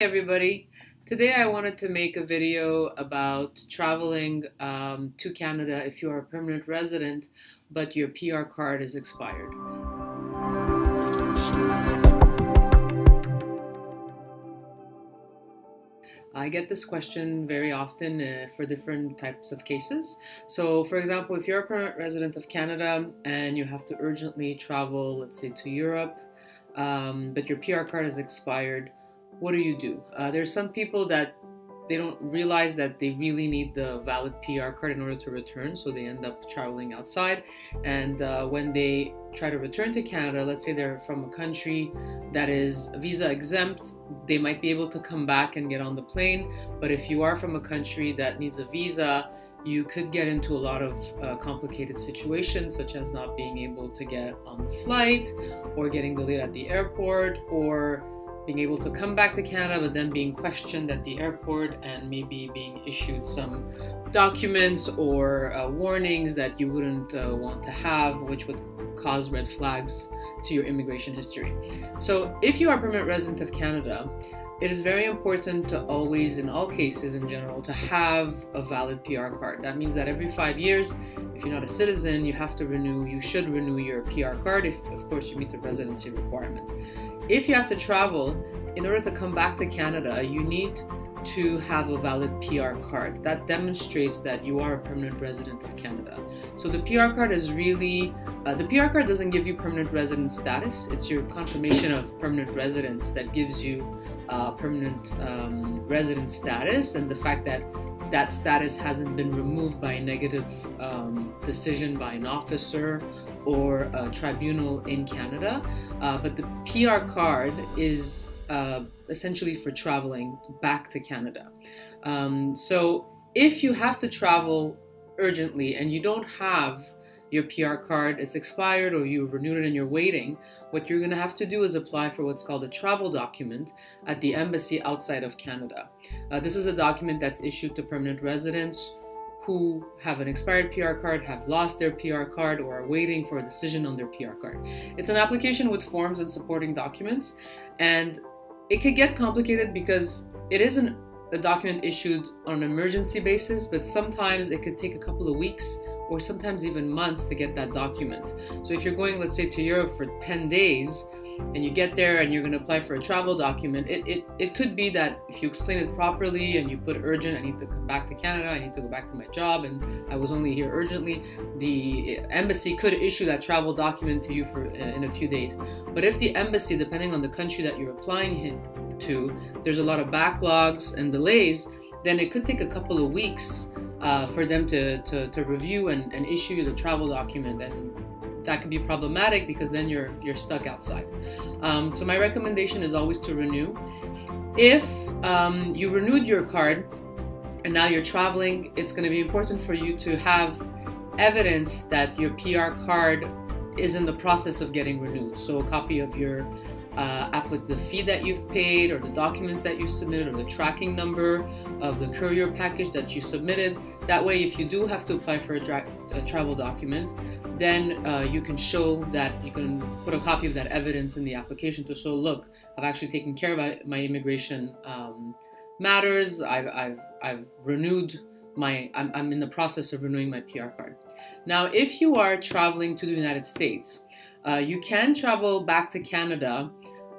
everybody. Today I wanted to make a video about traveling um, to Canada if you are a permanent resident but your PR card is expired. I get this question very often uh, for different types of cases. So for example, if you're a permanent resident of Canada and you have to urgently travel, let's say to Europe, um, but your PR card is expired, what do you do? Uh, there's some people that they don't realize that they really need the valid PR card in order to return, so they end up traveling outside. And uh, when they try to return to Canada, let's say they're from a country that is visa exempt, they might be able to come back and get on the plane. But if you are from a country that needs a visa, you could get into a lot of uh, complicated situations, such as not being able to get on the flight, or getting delayed at the airport, or being able to come back to Canada, but then being questioned at the airport and maybe being issued some documents or uh, warnings that you wouldn't uh, want to have, which would cause red flags to your immigration history. So if you are permanent resident of Canada, it is very important to always, in all cases in general, to have a valid PR card. That means that every five years, if you're not a citizen, you have to renew, you should renew your PR card if, of course, you meet the residency requirement. If you have to travel, in order to come back to Canada, you need to have a valid PR card. That demonstrates that you are a permanent resident of Canada. So the PR card is really, uh, the PR card doesn't give you permanent resident status. It's your confirmation of permanent residence that gives you uh, permanent um, resident status and the fact that that status hasn't been removed by a negative um, decision by an officer or a tribunal in Canada. Uh, but the PR card is uh, essentially for traveling back to Canada. Um, so if you have to travel urgently and you don't have your PR card, it's expired or you renewed it and you're waiting, what you're going to have to do is apply for what's called a travel document at the embassy outside of Canada. Uh, this is a document that's issued to permanent residents who have an expired PR card, have lost their PR card, or are waiting for a decision on their PR card. It's an application with forms and supporting documents, and it could get complicated because it isn't a document issued on an emergency basis, but sometimes it could take a couple of weeks or sometimes even months to get that document. So if you're going, let's say, to Europe for 10 days, and you get there and you're going to apply for a travel document, it, it, it could be that if you explain it properly and you put urgent, I need to come back to Canada, I need to go back to my job, and I was only here urgently, the embassy could issue that travel document to you for in a few days. But if the embassy, depending on the country that you're applying to, there's a lot of backlogs and delays, then it could take a couple of weeks uh, for them to, to, to review and, and issue the travel document and that could be problematic because then you're you're stuck outside. Um, so my recommendation is always to renew. If um, you renewed your card and now you're traveling, it's going to be important for you to have evidence that your PR card is in the process of getting renewed. So a copy of your uh, the fee that you've paid or the documents that you submitted or the tracking number of the courier package that you submitted. That way, if you do have to apply for a, a travel document, then uh, you can show that you can put a copy of that evidence in the application to show, look, I've actually taken care of my immigration um, matters. I've, I've, I've renewed my, I'm, I'm in the process of renewing my PR card. Now, if you are traveling to the United States, uh, you can travel back to Canada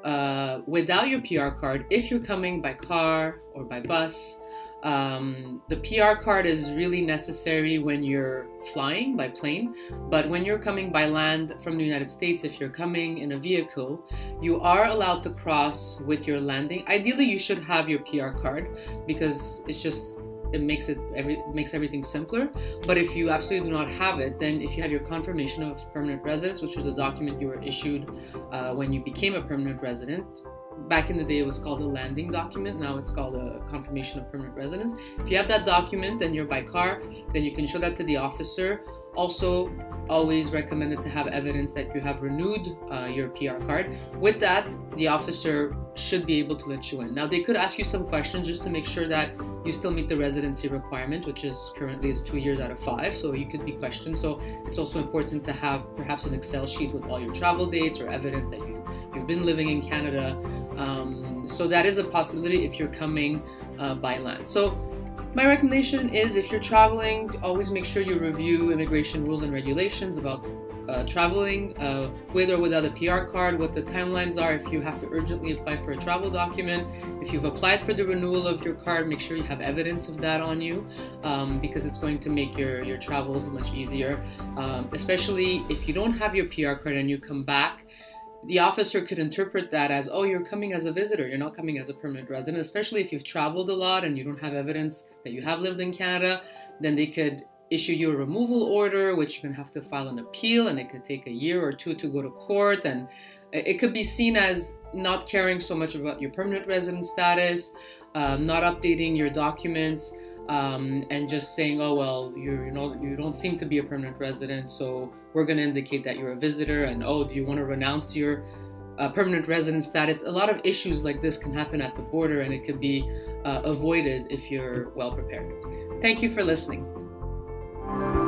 uh, without your PR card if you're coming by car or by bus. Um, the PR card is really necessary when you're flying by plane, but when you're coming by land from the United States, if you're coming in a vehicle, you are allowed to cross with your landing. Ideally, you should have your PR card because it's just it makes it every makes everything simpler. But if you absolutely do not have it, then if you have your confirmation of permanent residence, which is the document you were issued uh, when you became a permanent resident, back in the day it was called a landing document now it's called a confirmation of permanent residence if you have that document and you're by car then you can show that to the officer also always recommended to have evidence that you have renewed uh, your PR card. With that, the officer should be able to let you in. Now, they could ask you some questions just to make sure that you still meet the residency requirement, which is currently is two years out of five, so you could be questioned. So it's also important to have perhaps an Excel sheet with all your travel dates or evidence that you, you've been living in Canada. Um, so that is a possibility if you're coming uh, by land. So my recommendation is if you're traveling, always make sure you review immigration rules and regulations about uh, traveling uh, with or without a PR card, what the timelines are. If you have to urgently apply for a travel document. If you've applied for the renewal of your card, make sure you have evidence of that on you um, because it's going to make your, your travels much easier, um, especially if you don't have your PR card and you come back the officer could interpret that as, oh, you're coming as a visitor, you're not coming as a permanent resident, especially if you've traveled a lot and you don't have evidence that you have lived in Canada, then they could issue you a removal order, which you can have to file an appeal, and it could take a year or two to go to court. And it could be seen as not caring so much about your permanent resident status, um, not updating your documents um, and just saying, oh well, you're you know you don't seem to be a permanent resident, so we're going to indicate that you're a visitor. And oh, do you want to renounce to your uh, permanent resident status? A lot of issues like this can happen at the border, and it could be uh, avoided if you're well prepared. Thank you for listening. Bye.